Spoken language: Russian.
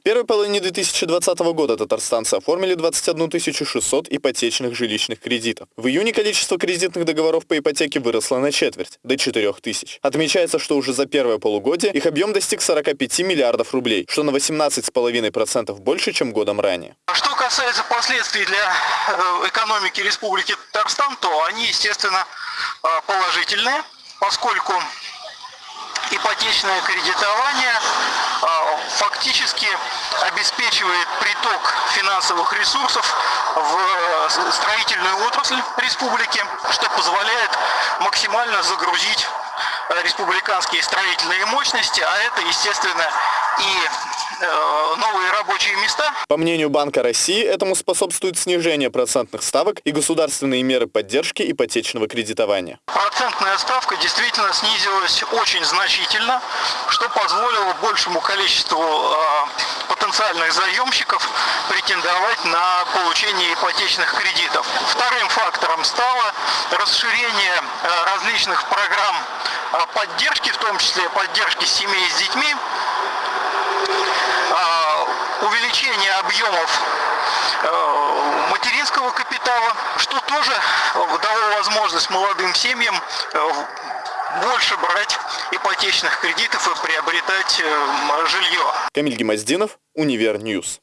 В первой половине 2020 года татарстанцы оформили 21 600 ипотечных жилищных кредитов. В июне количество кредитных договоров по ипотеке выросло на четверть, до 4 тысяч. Отмечается, что уже за первое полугодие их объем достиг 45 миллиардов рублей, что на 18,5% больше, чем годом ранее. Что касается последствий для э, экономики Республики Татарстан, то они, естественно, э, положительные, поскольку ипотечное кредитование а, фактически обеспечивает приток финансовых ресурсов в э, строительную отрасль республики, что позволяет максимально загрузить э, республиканские строительные мощности, а это, естественно, и новые рабочие места. По мнению Банка России, этому способствует снижение процентных ставок и государственные меры поддержки ипотечного кредитования. Процентная ставка действительно снизилась очень значительно, что позволило большему количеству э, потенциальных заемщиков претендовать на получение ипотечных кредитов. Вторым фактором стало расширение э, различных программ поддержки, в том числе поддержки семей с детьми, увеличение объемов э, материнского капитала, что тоже дало возможность молодым семьям э, больше брать ипотечных кредитов и приобретать э, жилье. Камиль Гемоздинов, Univer News.